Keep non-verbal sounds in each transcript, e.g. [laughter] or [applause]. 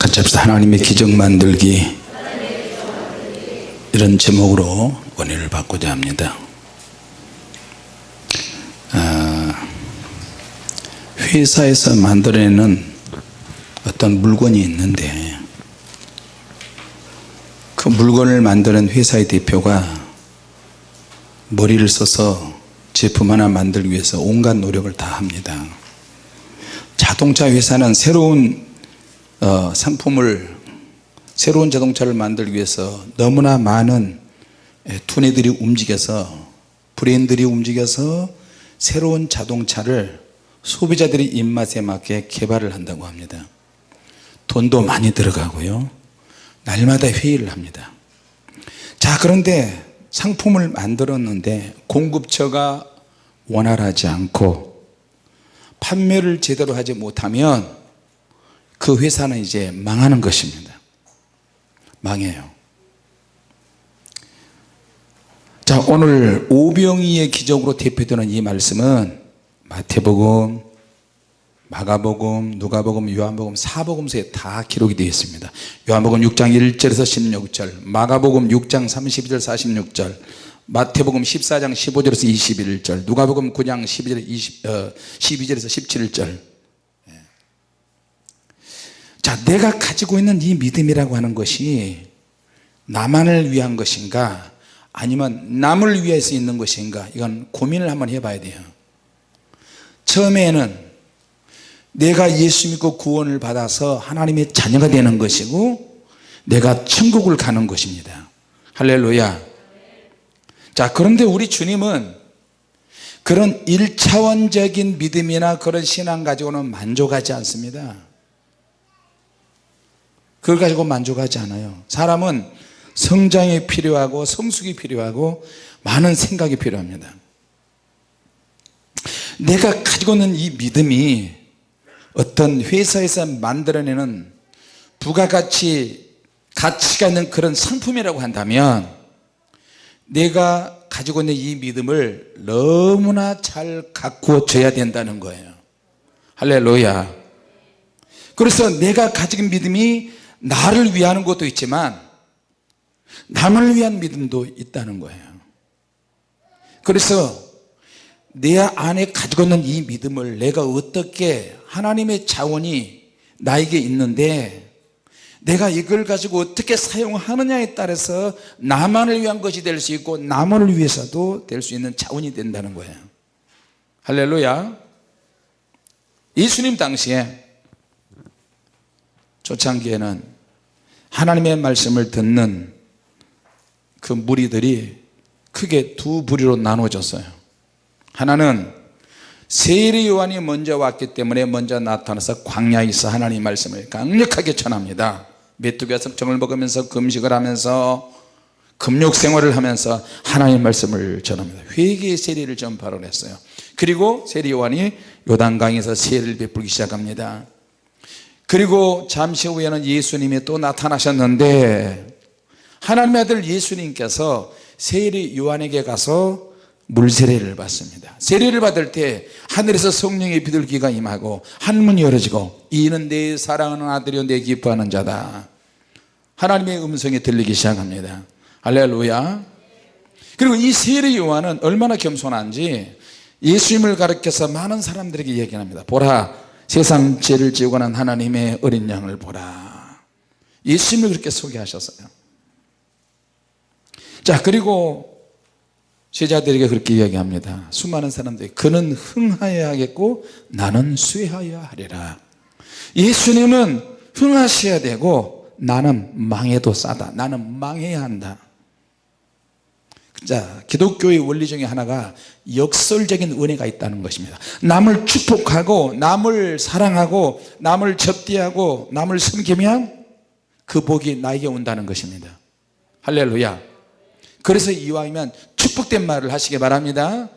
같이 합시다 하나님의 기적 만들기 이런 제목으로 원의를 받고자 합니다. 아, 회사에서 만들어내는 어떤 물건이 있는데 그 물건을 만드는 회사의 대표가 머리를 써서 제품 하나 만들기 위해서 온갖 노력을 다 합니다. 자동차 회사는 새로운 어, 상품을 새로운 자동차를 만들기 위해서 너무나 많은 예, 두뇌들이 움직여서 브레인들이 움직여서 새로운 자동차를 소비자들의 입맛에 맞게 개발을 한다고 합니다. 돈도 많이 들어가고요. 날마다 회의를 합니다. 자 그런데 상품을 만들었는데 공급처가 원활하지 않고 판매를 제대로 하지 못하면 그 회사는 이제 망하는 것입니다. 망해요. 자 오늘 오병이의 기적으로 대표되는 이 말씀은 마태복음 마가복음 누가복음 요한복음 사복음서에 다 기록이 되어 있습니다. 요한복음 6장 1절에서 16절 마가복음 6장 32절 46절 마태복음 14장 15절에서 21절 누가복음 9장 12절 20, 어, 12절에서 17절 자 내가 가지고 있는 이 믿음이라고 하는 것이 나만을 위한 것인가 아니면 남을 위해서 있는 것인가 이건 고민을 한번 해봐야 돼요. 처음에는 내가 예수 믿고 구원을 받아서 하나님의 자녀가 되는 것이고 내가 천국을 가는 것입니다. 할렐루야. 자 그런데 우리 주님은 그런 1차원적인 믿음이나 그런 신앙 가지고는 만족하지 않습니다 그걸 가지고 만족하지 않아요. 사람은 성장이 필요하고 성숙이 필요하고 많은 생각이 필요합니다. 내가 가지고 있는 이 믿음이 어떤 회사에서 만들어내는 부가가치 가치가 있는 그런 상품이라고 한다면 내가 가지고 있는 이 믿음을 너무나 잘 가꾸어져야 된다는 거예요. 할렐루야. 그래서 내가 있는 믿음이 나를 위하는 것도 있지만 남을 위한 믿음도 있다는 거예요. 그래서 내 안에 가지고 있는 이 믿음을 내가 어떻게 하나님의 자원이 나에게 있는데 내가 이걸 가지고 어떻게 사용하느냐에 따라서 나만을 위한 것이 될 수 있고 남을 위해서도 될 수 있는 자원이 된다는 거예요. 할렐루야. 예수님 당시에 초창기에는 하나님의 말씀을 듣는 그 무리들이 크게 두 부류로 나눠졌어요. 하나는 세례 요한이 먼저 왔기 때문에 먼저 나타나서 광야에서 하나님 말씀을 강력하게 전합니다. 메뚜기와 석정을 먹으면서 금식을 하면서 금욕 생활을 하면서 하나님 말씀을 전합니다. 회개의 세례를 전파를 했어요. 그리고 세례 요한이 요단강에서 세례를 베풀기 시작합니다 그리고 잠시 후에는 예수님이 또 나타나셨는데 하나님의 아들 예수님께서 세례 요한에게 가서 물세례를 받습니다. 세례를 받을 때 하늘에서 성령의 비둘기가 임하고 한문이 열어지고 이는 내 사랑하는 아들이요 내 기뻐하는 자다. 하나님의 음성이 들리기 시작합니다. 할렐루야. 그리고 이 세례 요한은 얼마나 겸손한지 예수님을 가르쳐서 많은 사람들에게 얘기합니다. 보라 세상 죄를 지고 난 하나님의 어린 양을 보라. 예수님을 그렇게 소개하셨어요. 자 그리고 제자들에게 그렇게 이야기합니다. 수많은 사람들이 그는 흥하여야 하겠고 나는 쇠하여야 하리라. 예수님은 흥하셔야 되고 나는 망해도 싸다. 나는 망해야 한다 자 기독교의 원리 중에 하나가 역설적인 은혜가 있다는 것입니다. 남을 축복하고 남을 사랑하고 남을 접대하고 남을 섬기면 그 복이 나에게 온다는 것입니다. 할렐루야. 그래서 이왕이면 축복된 말을 하시기 바랍니다.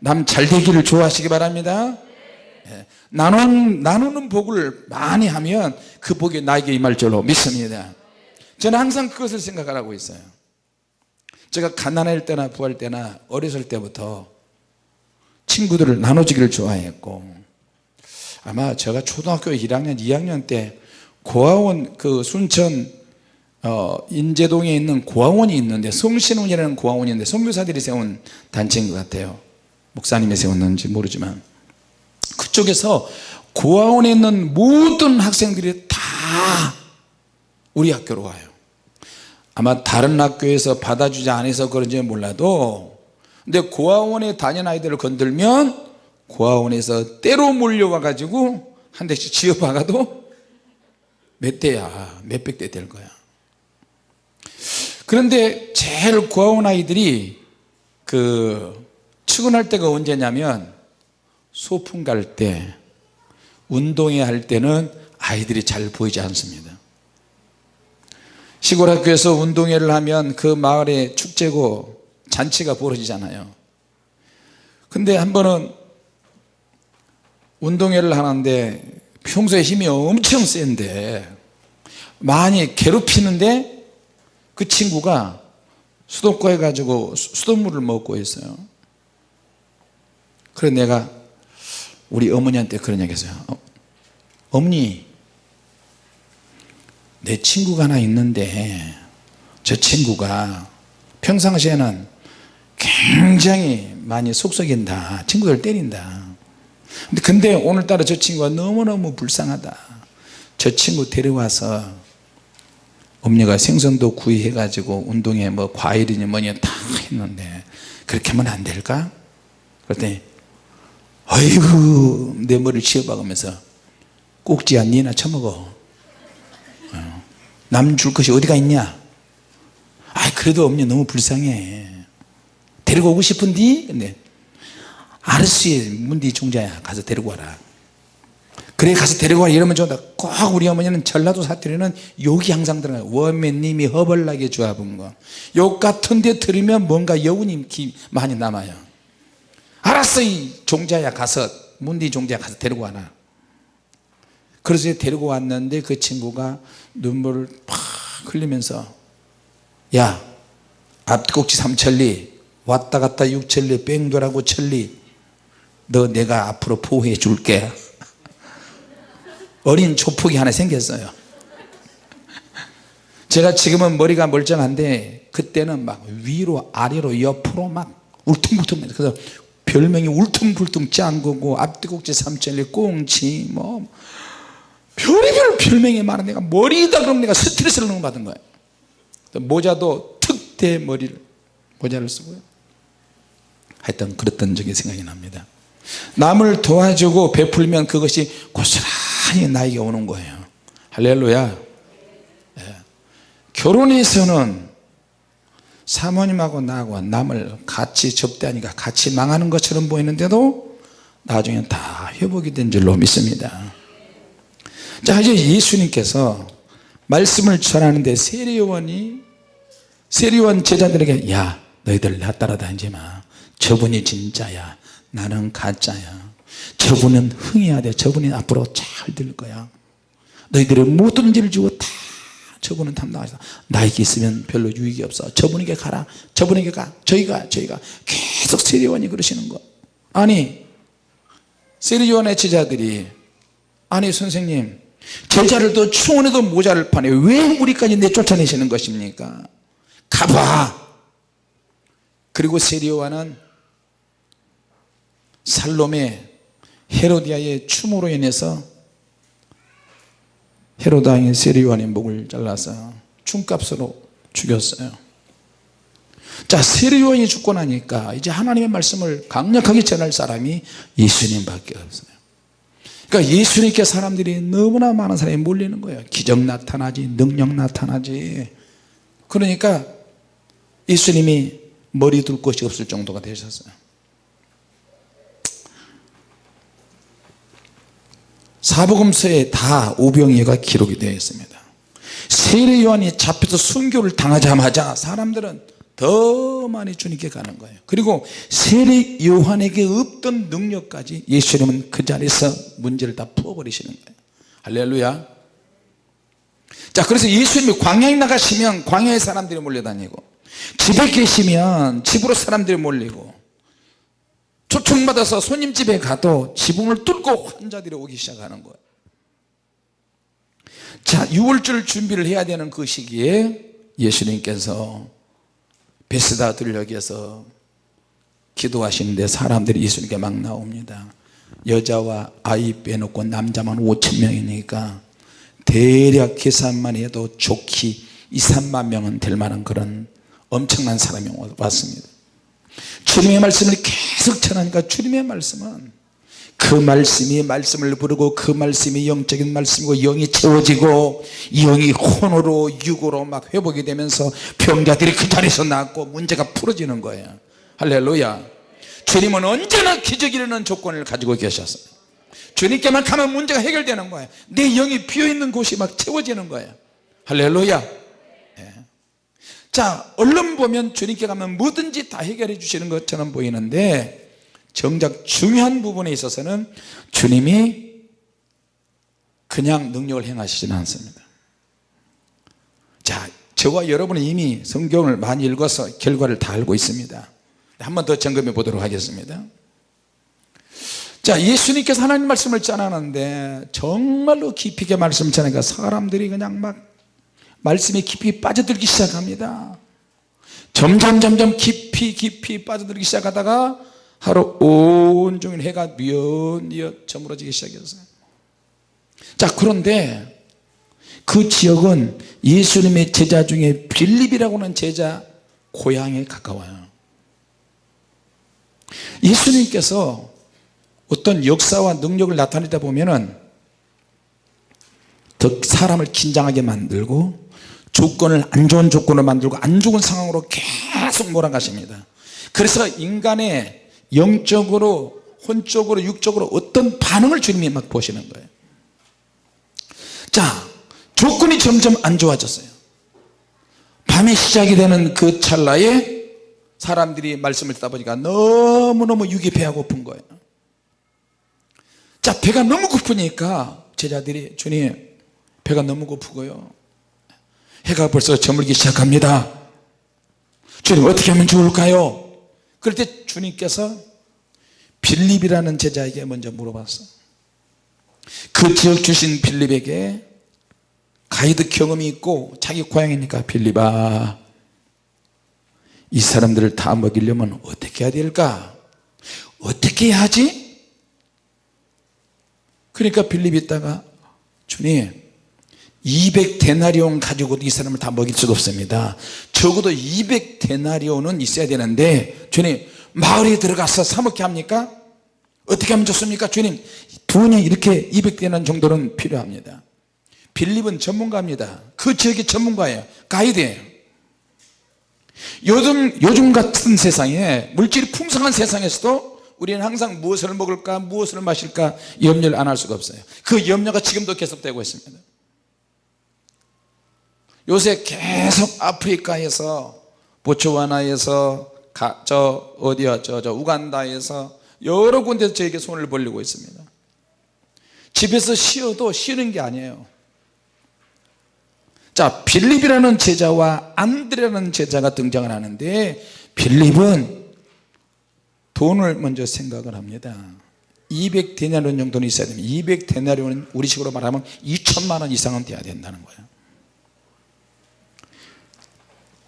남 잘되기를 좋아하시기 바랍니다. 예. 나누는, 나누는 복을 많이 하면 그 복이 나에게 임할 줄로 믿습니다. 저는 항상 그것을 생각하고 있어요 제가 가난할 때나 부할 때나 어렸을 때부터 친구들을 나눠주기를 좋아했고 아마 제가 초등학교 1학년 2학년 때 고아원 그 순천 어, 인제동에 있는 고아원이 있는데 성신원이라는 고아원이 있는데 선교사들이 세운 단체인 것 같아요. 목사님이 세웠는지 모르지만. 그쪽에서 고아원에 있는 모든 학생들이 다 우리 학교로 와요 아마 다른 학교에서 받아주지 않아서 그런지 몰라도 근데 고아원에 다니는 아이들을 건들면 고아원에서 때로 몰려와 가지고 한 대씩 지어박아도 몇 대야 몇백 대 될 거야. 그런데 제일 고아원 아이들이 그 출근할 때가 언제냐면 소풍 갈 때 운동회 할 때는 아이들이 잘 보이지 않습니다 시골 학교에서 운동회를 하면 그 마을에 축제고 잔치가 벌어지잖아요. 근데 한 번은 운동회를 하는데 평소에 힘이 엄청 센데 많이 괴롭히는데 그 친구가 수도과에 가지고 수돗물을 먹고 있어요. 그래 내가 우리 어머니한테 그런 얘기 했어요. 어, 어머니 내 친구가 하나 있는데 저 친구가 평상시에는 굉장히 많이 속썩인다. 친구들 때린다. 근데, 오늘따라 저 친구가 너무너무 불쌍하다. 저 친구 데려와서 엄니가 생선도 구이해 가지고 운동에 뭐 과일이니 뭐니 다 했는데 그렇게 하면 안 될까? 그랬더니 아이고 내 머리를 치워박으면서 꼭지야 니나 처먹어 남 줄 것이 어디가 있냐? 아 그래도 엄니 너무 불쌍해. 데리고 오고 싶은디? 근데 알았지 문디 종자야 가서 데리고 와라. 그래 가서 데리고 와라 이러면 좋다 꼭 우리 어머니는 전라도 사투리는 욕이 항상 들어가요. 원매님이 허벌나게 주합은 거욕 같은 데 들으면 뭔가 여운이 많이 남아요. 알았어 이 종자야 가서 문디 종자야 가서 데리고 와라 그래서 데리고 왔는데 그 친구가 눈물을 팍 흘리면서 야 앞꼭지 삼천리 왔다 갔다 육천리 뺑돌하고 천리 너 내가 앞으로 보호해 줄게. [laughs] 어린 조폭이 하나 생겼어요. [laughs] 제가 지금은 머리가 멀쩡한데 그때는 막 위로 아래로 옆으로 막 울퉁불퉁 그래서 별명이 울퉁불퉁 짱거고 앞뒤곡지 삼천리 꽁치 뭐 별의별 별명이 많은 내가 머리다 그럼 내가 스트레스를 너무 받은 거예요 모자도 특대 머리를 모자를 쓰고요. 하여튼 그랬던 적이 생각이 납니다. 남을 도와주고 베풀면 그것이 고스란히 나에게 오는 거예요. 할렐루야. 예. 결혼해서는 사모님하고 나하고 남을 같이 접대하니까 같이 망하는 것처럼 보이는데도 나중에 다 회복이 된 줄로 믿습니다 자 이제 예수님께서 말씀을 전하는데 세리요원이 세리요원 제자들에게 야 너희들 나 따라다니지 마. 저분이 진짜야. 나는 가짜야. 저분은 흥해야 돼 저분이 앞으로 잘 될 거야. 너희들의 모든 죄를 주고 다 저분은 담당하셔 나에게 있으면 별로 유익이 없어. 저분에게 가라. 저분에게 가. 저희가 저희가 계속 세리요원이 그러시는 거 아니 세리요원의 제자들이 아니 선생님 제자를 또 충원해도 모자를 파네 왜 우리까지 내쫓아내시는 것입니까? 가봐. 그리고 세리요와는 살롬의 헤로디아의 춤으로 인해서 헤로다의 세리요한의 목을 잘라서 춤값으로 죽였어요. 자 세리요한이 죽고 나니까 이제 하나님의 말씀을 강력하게 전할 사람이 예수님밖에 없어요 그러니까 예수님께 사람들이 너무나 많은 사람이 몰리는 거예요. 기적 나타나지 능력 나타나지. 그러니까 예수님이 머리 둘 곳이 없을 정도가 되셨어요. 사복음서에 다 오병이어가 기록이 되어 있습니다. 세례 요한이 잡혀서 순교를 당하자마자 사람들은 더 많이 주님께 가는 거예요. 그리고 세례 요한에게 없던 능력까지 예수님은 그 자리에서 문제를 다 풀어버리시는 거예요. 할렐루야. 자 그래서 예수님이 광야에 나가시면 광야에 사람들이 몰려다니고 집에 계시면 집으로 사람들이 몰리고 초청받아서 손님 집에 가도 지붕을 뚫고 환자들이 오기 시작하는 거예요. 자 6월절 준비를 해야 되는 그 시기에 예수님께서 베스다 들녘에서 기도하시는데 사람들이 예수님께 막 나옵니다. 여자와 아이 빼놓고 남자만 5천 명이니까 대략 계산만 해도 좋기 2, 3만 명은 될 만한 그런 엄청난 사람이 왔습니다. 주님의 말씀을 계속 전하니까 주님의 말씀은 그 말씀이 말씀을 부르고 그 말씀이 영적인 말씀이고 영이 채워지고 영이 혼으로 육으로 막 회복이 되면서 병자들이 그 자리에서 낫고 문제가 풀어지는 거예요. 할렐루야. 주님은 언제나 기적 이르는 조건을 가지고 계셨어요. 주님께만 가면 문제가 해결되는 거예요. 내 영이 비어있는 곳이 막 채워지는 거예요. 할렐루야. 예. 자 얼른 보면 주님께 가면 뭐든지 다 해결해 주시는 것처럼 보이는데 정작 중요한 부분에 있어서는 주님이 그냥 능력을 행하시지는 않습니다. 자 저와 여러분은 이미 성경을 많이 읽어서 결과를 다 알고 있습니다. 한 번 더 점검해 보도록 하겠습니다. 자 예수님께서 하나님 말씀을 전하는데 정말로 깊이 있게 말씀을 전하니까 사람들이 그냥 막 말씀에 깊이 빠져들기 시작합니다. 점점 점점 깊이 깊이 빠져들기 시작하다가 하루 온종일 해가 뉘엿뉘엿 저물어지기 시작했어요 자 그런데 그 지역은 예수님의 제자 중에 빌립이라고 하는 제자 고향에 가까워요. 예수님께서 어떤 역사와 능력을 나타내다 보면은 더 사람을 긴장하게 만들고 조건을 안 좋은 조건을 만들고 안 좋은 상황으로 계속 몰아가십니다. 그래서 인간의 영적으로 혼적으로 육적으로 어떤 반응을 주님이 막 보시는 거예요. 자 조건이 점점 안 좋아졌어요. 밤이 시작이 되는 그 찰나에 사람들이 말씀을 듣다 보니까 너무너무 육이 배가 고픈 거예요. 자 배가 너무 고프니까 제자들이 주님 배가 너무 고프고요. 해가 벌써 저물기 시작합니다. 주님 어떻게 하면 좋을까요 그럴 때 주님께서 빌립이라는 제자에게 먼저 물어봤어. 그 지역 주신 빌립에게 가이드 경험이 있고 자기 고향이니까 빌립아 이 사람들을 다 먹이려면 어떻게 해야 될까? 어떻게 해야 하지? 그러니까 빌립이 있다가 주님 200데나리온 가지고도 이 사람을 다 먹일 수가 없습니다. 적어도 200데나리온은 있어야 되는데 주님 마을에 들어가서 사먹게 합니까? 어떻게 하면 좋습니까? 주님 돈이 이렇게 200데나리온 정도는 필요합니다. 빌립은 전문가입니다. 그 지역의 전문가예요. 가이드예요 요즘, 요즘 같은 세상에 물질이 풍성한 세상에서도 우리는 항상 무엇을 먹을까 무엇을 마실까 염려를 안 할 수가 없어요. 그 염려가 지금도 계속되고 있습니다 요새 계속 아프리카에서 보츠와나에서 가, 저 어디야 저, 저 우간다에서 여러 군데서 저에게 손을 벌리고 있습니다. 집에서 쉬어도 쉬는 게 아니에요. 자 빌립이라는 제자와 안드레라는 제자가 등장을 하는데 빌립은 돈을 먼저 생각을 합니다. 200 데나리온 정도는 있어야 됩니다. 200 데나리온은 우리식으로 말하면 2천만 원 이상은 돼야 된다는 거예요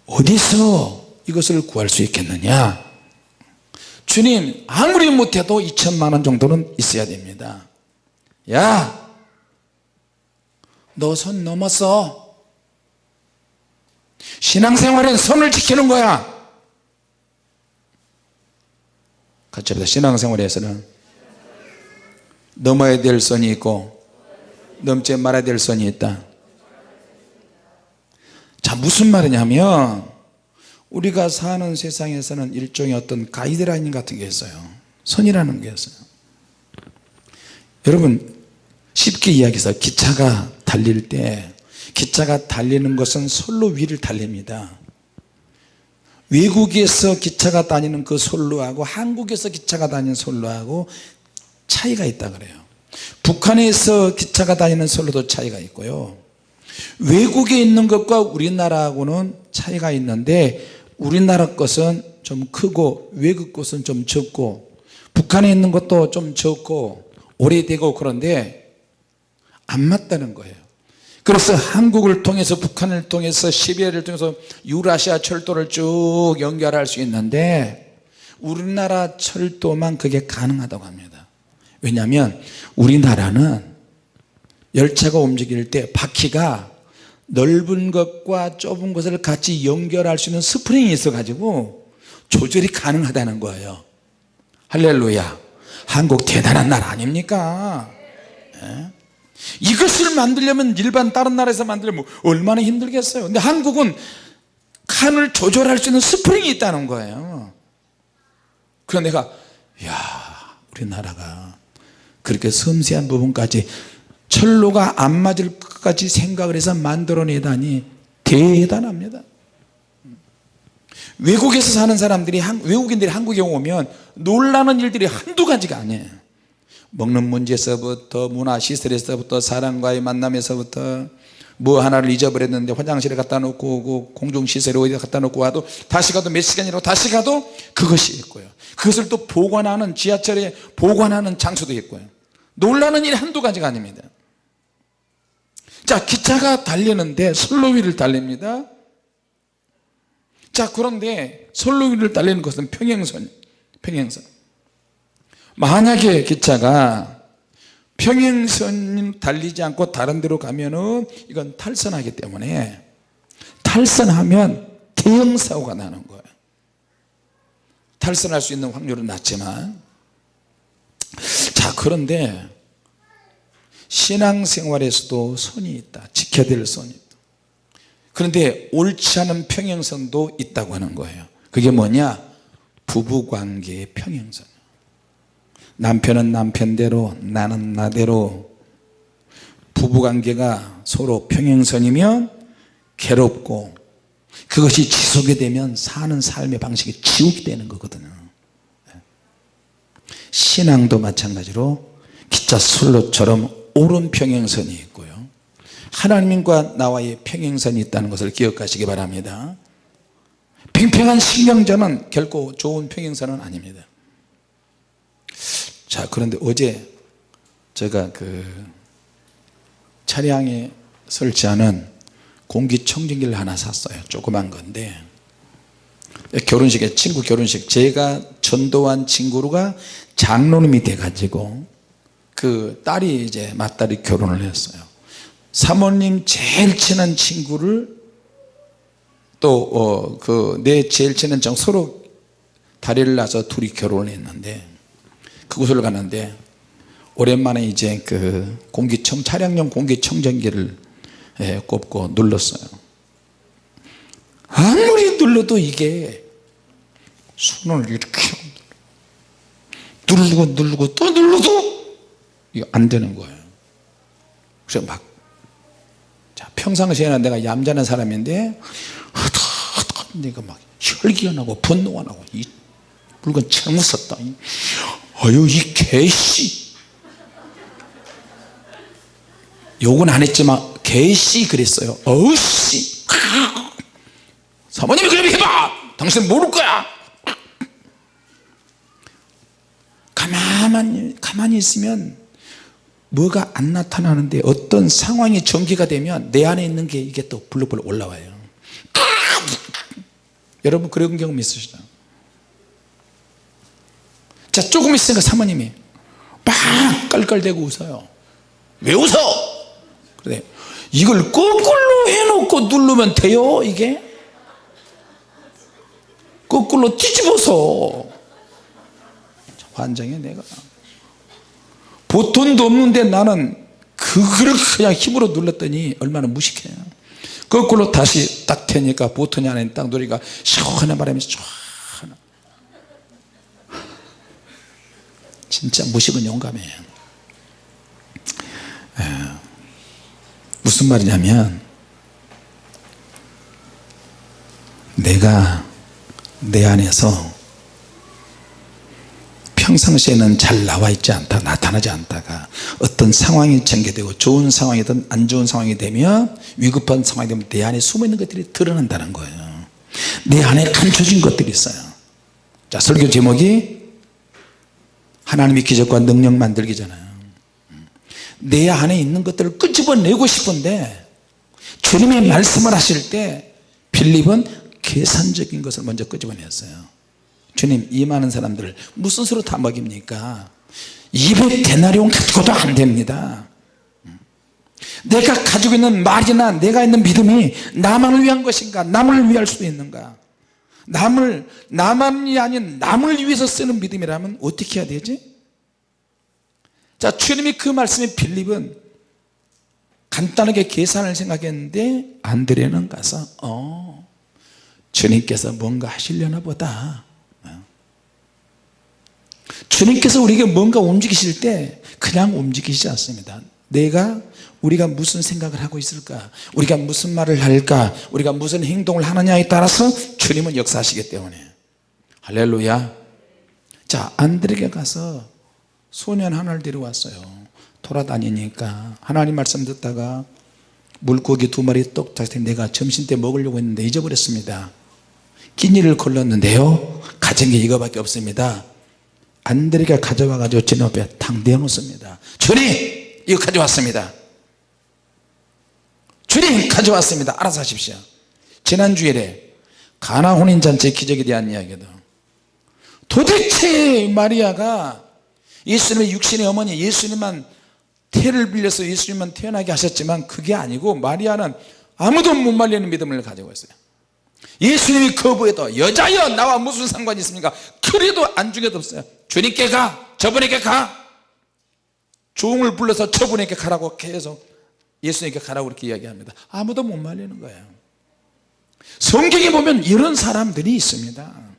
어디서 이것을 구할 수 있겠느냐? 주님 아무리 못해도 2천만 원 정도는 있어야 됩니다. 야너선 넘었어. 신앙생활엔 선을 지키는 거야. 같이 합니다. 신앙생활에서는 넘어야 될 선이 있고 넘지 말아야 될 선이 있다 자 무슨 말이냐면 우리가 사는 세상에서는 일종의 어떤 가이드라인 같은 게 있어요. 선이라는 게 있어요. 여러분 쉽게 이야기해서 기차가 달릴 때 기차가 달리는 것은 솔로 위를 달립니다. 외국에서 기차가 다니는 그 솔로하고 한국에서 기차가 다니는 솔로하고 차이가 있다 그래요. 북한에서 기차가 다니는 솔로도 차이가 있고요 외국에 있는 것과 우리나라하고는 차이가 있는데 우리나라 것은 좀 크고 외국 것은 좀 적고 북한에 있는 것도 좀 적고 오래되고 그런데 안 맞다는 거예요. 그래서 한국을 통해서 북한을 통해서 시베리아를 통해서 유라시아 철도를 쭉 연결할 수 있는데 우리나라 철도만 그게 가능하다고 합니다. 왜냐하면 우리나라는 열차가 움직일 때 바퀴가 넓은 것과 좁은 것을 같이 연결할 수 있는 스프링이 있어 가지고 조절이 가능하다는 거예요. 할렐루야. 한국 대단한 나라 아닙니까? 예? 이것을 만들려면 일반 다른 나라에서 만들려면 얼마나 힘들겠어요. 근데 한국은 칸을 조절할 수 있는 스프링이 있다는 거예요. 그래서 내가 야 우리나라가 그렇게 섬세한 부분까지 철로가 안 맞을 것까지 생각을 해서 만들어내다니 대단합니다. 외국에서 사는 사람들이 외국인들이 한국에 오면 놀라는 일들이 한두 가지가 아니에요. 먹는 문제에서부터 문화 시설에서부터 사람과의 만남에서부터 뭐 하나를 잊어버렸는데 화장실에 갖다 놓고 오고 공중시설에 어디다 갖다 놓고 와도 다시 가도 몇 시간이라고 다시 가도 그것이 있고요. 그것을 또 보관하는 지하철에 보관하는 장소도 있고요. 놀라는 일이 한두 가지가 아닙니다 자 기차가 달리는데 선로 위를 달립니다. 자 그런데 선로 위를 달리는 것은 평행선 평행선. 만약에 기차가 평행선 달리지 않고 다른 데로 가면은 이건 탈선하기 때문에 탈선하면 대형 사고가 나는 거예요. 탈선할 수 있는 확률은 낮지만. 자 그런데 신앙생활에서도 선이 있다. 지켜야 될 선이 있다. 그런데 옳지 않은 평행선도 있다고 하는 거예요. 그게 뭐냐? 부부관계의 평행선. 남편은 남편대로 나는 나대로. 부부관계가 서로 평행선이면 괴롭고 그것이 지속이 되면 사는 삶의 방식이 지옥이 되는 거거든요. 신앙도 마찬가지로 기차 선로처럼 옳은 평행선이 있고요. 하나님과 나와의 평행선이 있다는 것을 기억하시기 바랍니다. 팽팽한 신경전은 결코 좋은 평행선은 아닙니다. 자 그런데 어제 제가 그 차량에 설치하는 공기청정기를 하나 샀어요. 조그만 건데. 결혼식에 친구 결혼식. 제가 전도한 친구가 장로님이 돼 가지고 그 딸이 이제 맏딸이 결혼을 했어요. 사모님 제일 친한 친구를 또 그내 제일 친한 정 서로 다리를 놔서 둘이 결혼을 했는데 그곳을 가는데 오랜만에 이제 그 공기청 차량용 공기청정기를 예, 꼽고 눌렀어요. 아무리 눌러도 이게 손을 이렇게 누르고 누르고 또 눌러도 이거 안 되는 거예요. 그래서 막 자, 평상시에는 내가 얌전한 사람인데 내가 막 혈기가 나고 분노가 나고 이 물건 잘못 썼다. 어유 이 개씨. 욕은 안 했지만 개씨 그랬어요. 어우씨. 사모님이 그렇게 해봐. 당신 모를 거야. 가만히 가만히 있으면 뭐가 안 나타나는데 어떤 상황이 전개가 되면 내 안에 있는 게 이게 또 불러불러 올라와요. 여러분 그런 경험 있으시죠? 자 조금 있으니까 사모님이 막 깔깔대고 웃어요. 왜 웃어? 그래. 이걸 거꾸로 해놓고 누르면 돼요 이게? 거꾸로 뒤집어서. 환장해 내가 보통도 없는데 나는 그걸 그냥 힘으로 눌렀더니 얼마나 무식해요 거꾸로 다시 딱 되니까 보통이 안에 딱 누리가 시원한 바람이 쫙 진짜 무식은 용감해요 에, 무슨 말이냐면 내가 내 안에서 평상시에는 잘 나와 있지 않다 나타나지 않다가 어떤 상황이 전개되고 좋은 상황이든 안 좋은 상황이 되면 위급한 상황이 되면 내 안에 숨어있는 것들이 드러난다는 거예요. 내 안에 감춰진 것들이 있어요. 자 설교 제목이 하나님의 기적과 능력 만들기잖아요 내 안에 있는 것들을 끄집어내고 싶은데 주님의 말씀을 하실 때 빌립은 계산적인 것을 먼저 끄집어냈어요 주님 이 많은 사람들을 무슨 수로 다 먹입니까? 200 데나리온 가지고도 안 됩니다. 내가 가지고 있는 말이나 내가 있는 믿음이 나만을 위한 것인가? 남을 위할 수도 있는가? 남을 나만이 아닌 남을 위해서 쓰는 믿음이라면 어떻게 해야 되지? 자 주님이 그 말씀에 빌립은 간단하게 계산을 생각했는데 안드레는 가서 어 주님께서 뭔가 하시려나 보다. 어. 주님께서 우리에게 뭔가 움직이실 때 그냥 움직이지 않습니다. 내가 우리가 무슨 생각을 하고 있을까? 우리가 무슨 말을 할까? 우리가 무슨 행동을 하느냐에 따라서 주님은 역사하시기 때문에. 할렐루야. 자 안드레에게 가서 소년 하나를 데려왔어요. 돌아다니니까. 하나님 말씀 듣다가 물고기 두 마리 똑 잡히 내가 점심때 먹으려고 했는데 잊어버렸습니다. 끼니를 걸렀는데요. 가진 게 이거밖에 없습니다 안드레가 가져와 가지고 제 앞에 탕 대놓습니다. 주님 이거 가져왔습니다. 주님 가져왔습니다. 알아서 하십시오. 지난 주일에 가나 혼인잔치 기적에 대한 이야기도. 도대체 마리아가 예수님의 육신의 어머니 예수님만 태를 빌려서 예수님만 태어나게 하셨지만 그게 아니고 마리아는 아무도 못 말리는 믿음을 가지고 있어요. 예수님이 거부해도 여자여 나와 무슨 상관이 있습니까 그래도 안중에도 없어요. 주님께 가 저분에게 가. 종을 불러서 저분에게 가라고 계속 예수님께 가라고 그렇게 이야기합니다. 아무도 못 말리는 거예요. 성경에 보면 이런 사람들이 있습니다.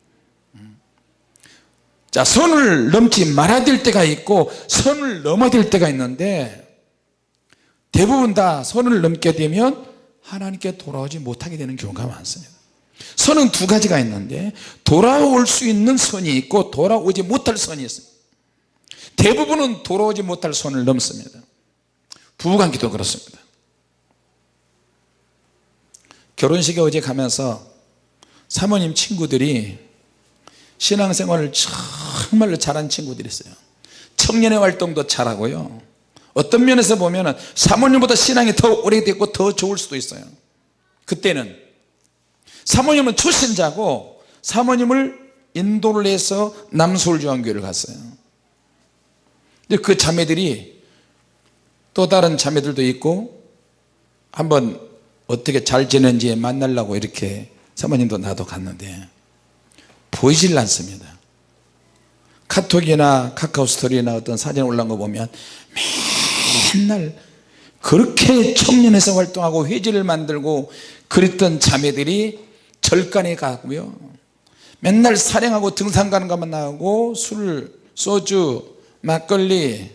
자 선을 넘지 말아야 될 때가 있고 선을 넘어야 될 때가 있는데 대부분 다 선을 넘게 되면 하나님께 돌아오지 못하게 되는 경우가 많습니다 선은 두 가지가 있는데 돌아올 수 있는 선이 있고 돌아오지 못할 선이 있습니다. 대부분은 돌아오지 못할 선을 넘습니다. 부부관계도 그렇습니다. 결혼식에 어제 가면서 사모님 친구들이 신앙생활을 정말로 잘한 친구들이 있어요. 청년의 활동도 잘하고요. 어떤 면에서 보면 사모님보다 신앙이 더 오래됐고 더 좋을 수도 있어요. 그때는 사모님은 초신자고 사모님을 인도를 해서 남서울중앙교회를 갔어요. 근데 그 자매들이 또 다른 자매들도 있고 한번 어떻게 잘 지내는지 만나려고 이렇게 사모님도 나도 갔는데 보이질 않습니다. 카톡이나 카카오 스토리나 어떤 사진 올라온 거 보면 맨날 그렇게 청년에서 활동하고 회지를 만들고 그랬던 자매들이 절간에 가고요. 맨날 사령하고 등산 가는 것만 나오고 술, 소주, 막걸리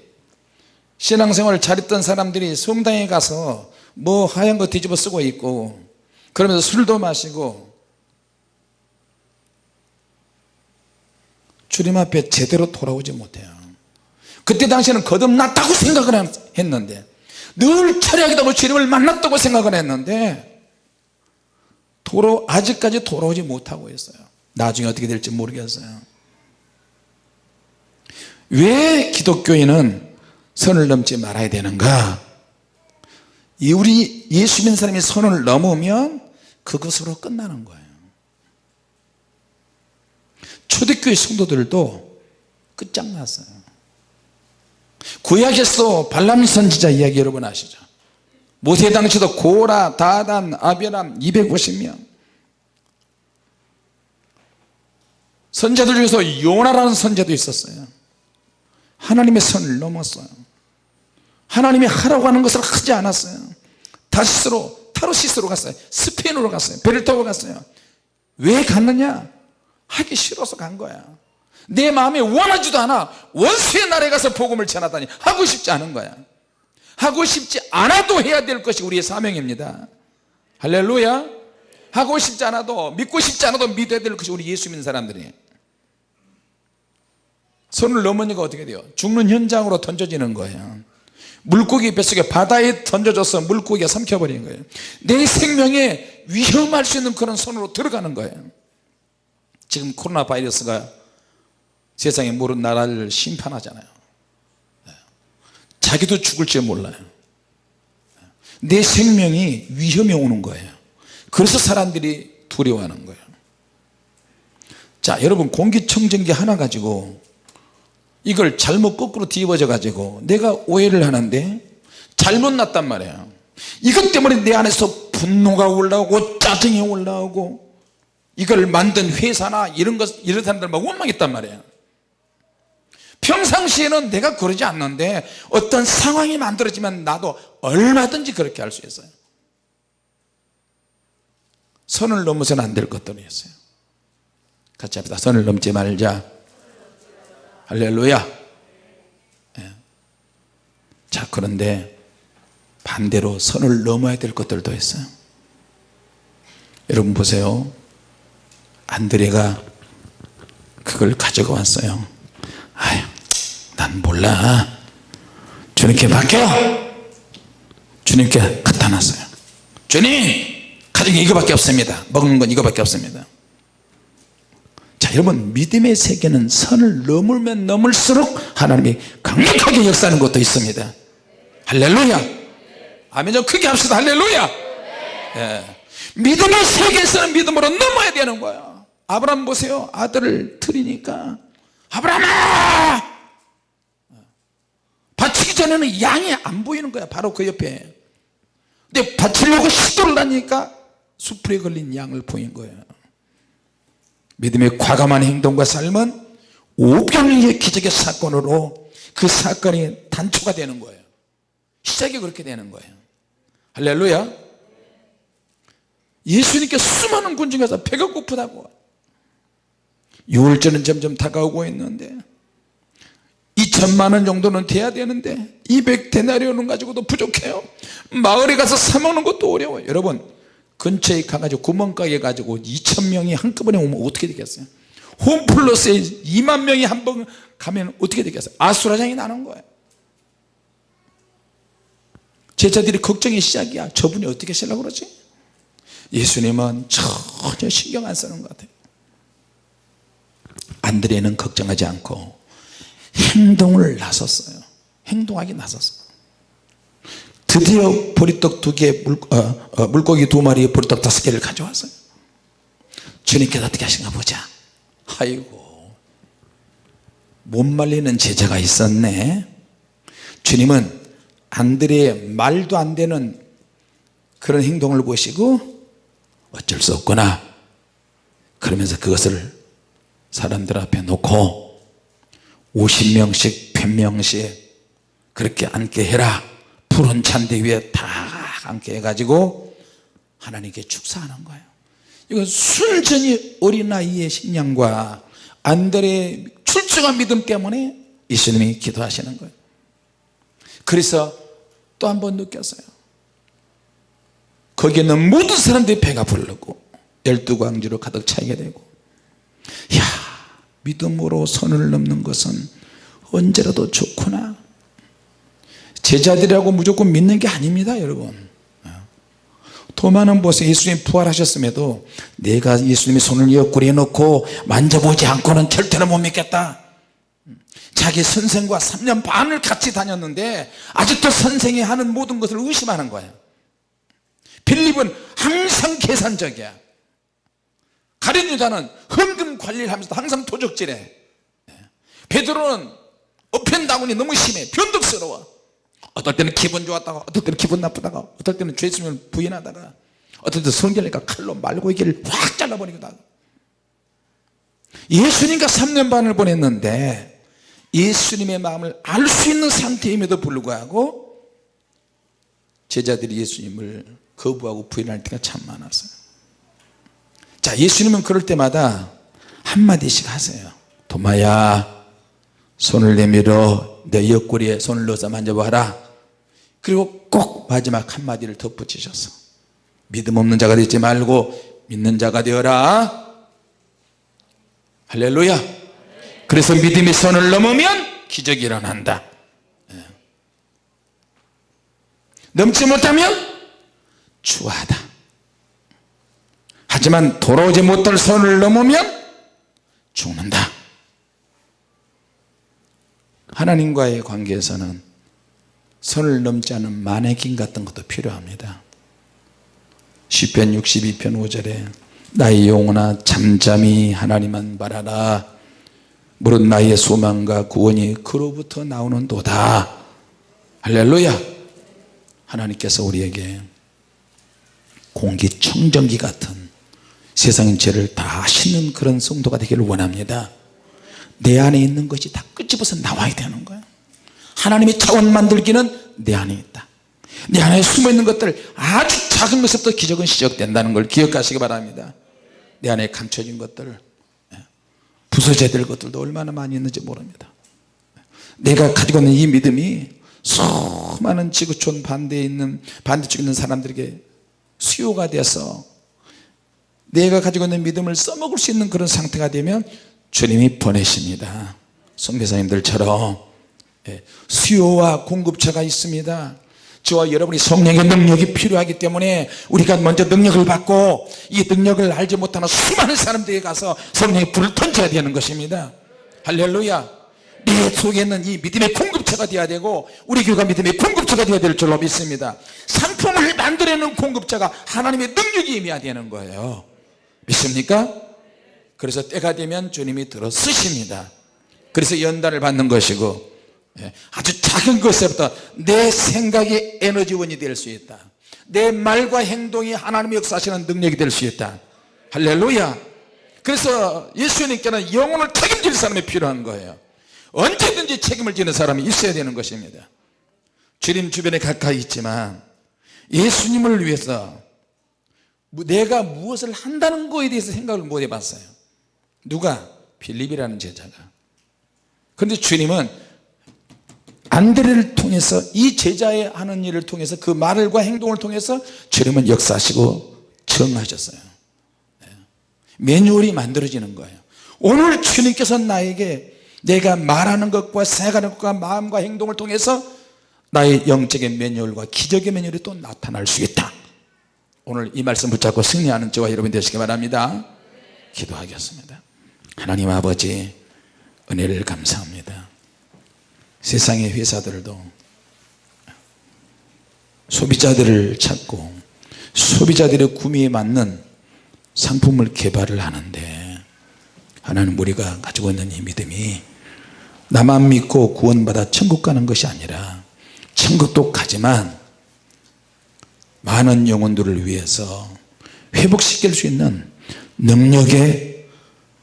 신앙생활을 잘했던 사람들이 성당에 가서 뭐 하얀 거 뒤집어 쓰고 있고 그러면서 술도 마시고 주님 앞에 제대로 돌아오지 못해요. 그때 당시에는 거듭났다고 생각을 했는데 늘 철학이다고 주님을 만났다고 생각을 했는데 돌아, 아직까지 돌아오지 못하고 있어요. 나중에 어떻게 될지 모르겠어요. 왜 기독교인은 선을 넘지 말아야 되는가? 우리 예수 믿는 사람이 선을 넘으면 그것으로 끝나는 거예요. 초대교회 성도들도 끝장났어요. 구약에서 발람 선지자 이야기 여러분 아시죠 모세 당시도 고라, 다단, 아베람 250명. 선자들 중에서 요나라는 선자도 있었어요. 하나님의 선을 넘었어요. 하나님이 하라고 하는 것을 하지 않았어요. 다시스로 타로시스로 갔어요. 스페인으로 갔어요. 배를 타고 갔어요. 왜 갔느냐? 하기 싫어서 간 거야. 내 마음에 원하지도 않아. 원수의 날에 가서 복음을 전하다니 하고 싶지 않은 거야 하고 싶지 않아도 해야 될 것이 우리의 사명입니다. 할렐루야. 하고 싶지 않아도 믿고 싶지 않아도 믿어야 될 것이 우리 예수 믿는 사람들이에요 손을 넘으니까 어떻게 돼요? 죽는 현장으로 던져지는 거예요. 물고기 뱃속에 바다에 던져져서 물고기가 삼켜버린 거예요. 내 생명에 위험할 수 있는 그런 손으로 들어가는 거예요. 지금 코로나 바이러스가 세상에 모든 나라를 심판하잖아요. 네. 자기도 죽을 줄 몰라요. 내 생명이 위험에 오는 거예요. 그래서 사람들이 두려워하는 거예요. 자 여러분 공기청정기 하나 가지고 이걸 잘못 거꾸로 뒤집어져 가지고 내가 오해를 하는데 잘못 났단 말이에요. 이것 때문에 내 안에서 분노가 올라오고 짜증이 올라오고 이걸 만든 회사나 이런 것 이런 사람들 막 원망했단 말이에요 평상시에는 내가 그러지 않는데 어떤 상황이 만들어지면 나도 얼마든지 그렇게 할 수 있어요. 선을 넘어서는 안 될 것들이었어요. 같이 합시다. 선을 넘지 말자. 할렐루야. 예. 자 그런데 반대로 선을 넘어야 될 것들도 있어요. 여러분 보세요. 안드레가 그걸 가지고 왔어요. 아유 난 몰라. 주님께 맡겨. 주님께 갖다 놨어요. 주님 게 이거밖에 없습니다. 먹는 건 이거밖에 없습니다. 자 여러분 믿음의 세계는 선을 넘으면 넘을수록 하나님이 강력하게 역사하는 것도 있습니다. 할렐루야. 아멘 좀 크게 합시다. 할렐루야. 예. 믿음의 세계에서는 믿음으로 넘어야 되는 거야 아브라함 보세요. 아들을 드리니까 아브라함아 바치기 전에는 양이 안 보이는 거야 바로 그 옆에. 근데 바치려고 시도를 하니까 수풀에 걸린 양을 보인 거예요. 믿음의 과감한 행동과 삶은 오병이의 기적의 사건으로 그 사건이 단초가 되는 거예요. 시작이 그렇게 되는 거예요. 할렐루야. 예수님께 수많은 군중 가서 배가 고프다고. 유월절은 점점 다가오고 있는데 2천만원 정도는 돼야 되는데 200데나리온은 가지고도 부족해요. 마을에 가서 사 먹는 것도 어려워요. 여러분 근처에 가가지고 구멍가게 가지고 2천 명이 한꺼번에 오면 어떻게 되겠어요? 홈플러스에 2만 명이 한 번 가면 어떻게 되겠어요? 아수라장이 나는 거예요. 제자들이 걱정이 시작이야. 저분이 어떻게 하려고 그러지? 예수님은 전혀 신경 안 쓰는 것 같아요. 안드레는 걱정하지 않고 행동을 나섰어요. 행동하기 나섰어요. 드디어 보리떡 두개 물, 어, 어, 물고기 두 마리 보리떡 다섯 개를 가져왔어요. 주님께서 어떻게 하신가 보자. 아이고 못 말리는 제자가 있었네. 주님은 안드레의 말도 안 되는 그런 행동을 보시고 어쩔 수 없구나. 그러면서 그것을 사람들 앞에 놓고 50명씩 100명씩 그렇게 앉게 해라. 푸른 잔디 위에 다 앉게 해가지고 하나님께 축사하는 거예요. 이건 순전히 어린아이의 신앙과 안드레의 출중한 믿음 때문에 예수님이 기도하시는 거예요. 그래서 또 한 번 느꼈어요. 거기에 있는 모든 사람들이 배가 부르고 열두 광지로 가득 차게 되고 야 믿음으로 선을 넘는 것은 언제라도 좋구나. 제자들이라고 무조건 믿는 게 아닙니다 여러분. 도마는 보세요 예수님 부활하셨음에도 내가 예수님의 손을 옆구리에 넣고 만져보지 않고는 절대로 못 믿겠다. 자기 선생과 3년 반을 같이 다녔는데 아직도 선생이 하는 모든 것을 의심하는 거예요 빌립은 항상 계산적이야. 가룟 유다는 헌금 관리를 하면서 항상 도적질해. 베드로는 어편다운이 너무 심해. 변덕스러워. 어떨 때는 기분 좋았다가 어떨 때는 기분 나쁘다가 어떨 때는 죄 있으면 부인하다가 어떨 때는 성결니까 칼로 말고 이기를 확 잘라버리기도 하고. 예수님과 3년 반을 보냈는데 예수님의 마음을 알 수 있는 상태임에도 불구하고 제자들이 예수님을 거부하고 부인할 때가 참 많았어요. 자 예수님은 그럴 때마다 한마디씩 하세요. 도마야 손을 내밀어 내 옆구리에 손을 넣어서 만져봐라. 그리고 꼭 마지막 한마디를 덧붙이셔서 믿음 없는 자가 되지 말고 믿는 자가 되어라. 할렐루야. 그래서 믿음의 손을 넘으면 기적이 일어난다. 예. 넘지 못하면 추하다. 하지만 돌아오지 못할 선을 넘으면 죽는다. 하나님과의 관계에서는 선을 넘지 않은 마네킹 같은 것도 필요합니다. 시편 62편 5절에 나의 영혼아 잠잠히 하나님만 바라라. 무릇 나의 소망과 구원이 그로부터 나오는 도다. 할렐루야. 하나님께서 우리에게 공기청정기 같은 세상의 죄를 다 씻는 그런 성도가 되기를 원합니다. 내 안에 있는 것이 다 끄집어서 나와야 되는 거예요 하나님의 차원 만들기는 내 안에 있다. 내 안에 숨어있는 것들 아주 작은 것부터 기적은 시작된다는 걸 기억하시기 바랍니다. 내 안에 감춰진 것들 예, 부서져야 될 것들도 얼마나 많이 있는지 모릅니다. 내가 가지고 있는 이 믿음이 수많은 지구촌 반대에 있는 반대쪽에 있는 사람들에게 수요가 돼서 내가 가지고 있는 믿음을 써먹을 수 있는 그런 상태가 되면 주님이 보내십니다. 성교사님들처럼. 예, 수요와 공급처가 있습니다. 저와 여러분이 성령의 능력이 필요하기 때문에 우리가 먼저 능력을 받고 이 능력을 알지 못하는 수많은 사람들에게 가서 성령의 불을 던져야 되는 것입니다. 할렐루야. 내 속에 있는 이 믿음의 공급처가 되어야 되고 우리 교회가 믿음의 공급처가 되어야 될 줄로 믿습니다. 상품을 만들어내는 공급자가 하나님의 능력이 임해야 되는 거예요 믿습니까? 그래서 때가 되면 주님이 들어 쓰십니다. 그래서 연단을 받는 것이고 예, 아주 작은 것에부터 내 생각이 에너지원이 될 수 있다. 내 말과 행동이 하나님의 역사하시는 능력이 될 수 있다. 할렐루야. 그래서 예수님께는 영혼을 책임질 사람이 필요한 거예요. 언제든지 책임을 지는 사람이 있어야 되는 것입니다. 주님 주변에 가까이 있지만 예수님을 위해서 내가 무엇을 한다는 거에 대해서 생각을 못 해봤어요. 누가? 빌립이라는 제자가. 그런데 주님은 안드레를 통해서 이 제자의 하는 일을 통해서 그 말과 행동을 통해서 주님은 역사하시고 정하셨어요. 네. 매뉴얼이 만들어지는 거예요. 오늘 주님께서 나에게 내가 말하는 것과 생각하는 것과 마음과 행동을 통해서 나의 영적인 매뉴얼과 기적의 매뉴얼이 또 나타날 수 있다 오늘 이 말씀 붙잡고 승리하는 저와 여러분 되시기 바랍니다. 기도하겠습니다. 하나님 아버지 은혜를 감사합니다. 세상의 회사들도 소비자들을 찾고 소비자들의 구매에 맞는 상품을 개발을 하는데 하나님 우리가 가지고 있는 이 믿음이 나만 믿고 구원받아 천국 가는 것이 아니라 천국도 가지만 많은 영혼들을 위해서 회복시킬 수 있는 능력의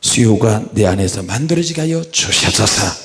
수요가 내 안에서 만들어지게 하여 주시옵소서